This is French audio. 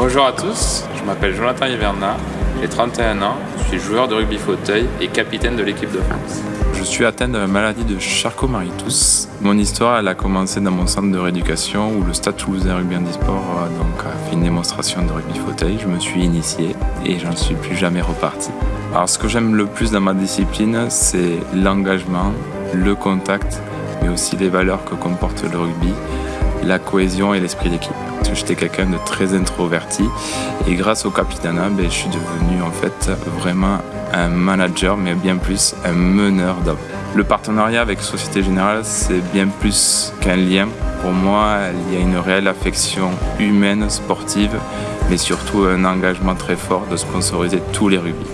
Bonjour à tous, je m'appelle Jonathan Hiverna, j'ai 31 ans, je suis joueur de rugby fauteuil et capitaine de l'équipe de France. Je suis atteint de la maladie de Charcot-Marie-Tous. Mon histoire, a commencé dans mon centre de rééducation où le Stade Toulousain Rugby Handisport a fait une démonstration de rugby fauteuil. Je me suis initié et j'en suis plus jamais reparti. Alors ce que j'aime le plus dans ma discipline, c'est l'engagement, le contact, mais aussi les valeurs que comporte le rugby, la cohésion et l'esprit d'équipe. J'étais quelqu'un de très introverti et grâce au Capitana, ben, je suis devenu en fait vraiment un manager, mais bien plus un meneur d'hommes. Le partenariat avec Société Générale, c'est bien plus qu'un lien. Pour moi, il y a une réelle affection humaine, sportive, mais surtout un engagement très fort de sponsoriser tous les rugby.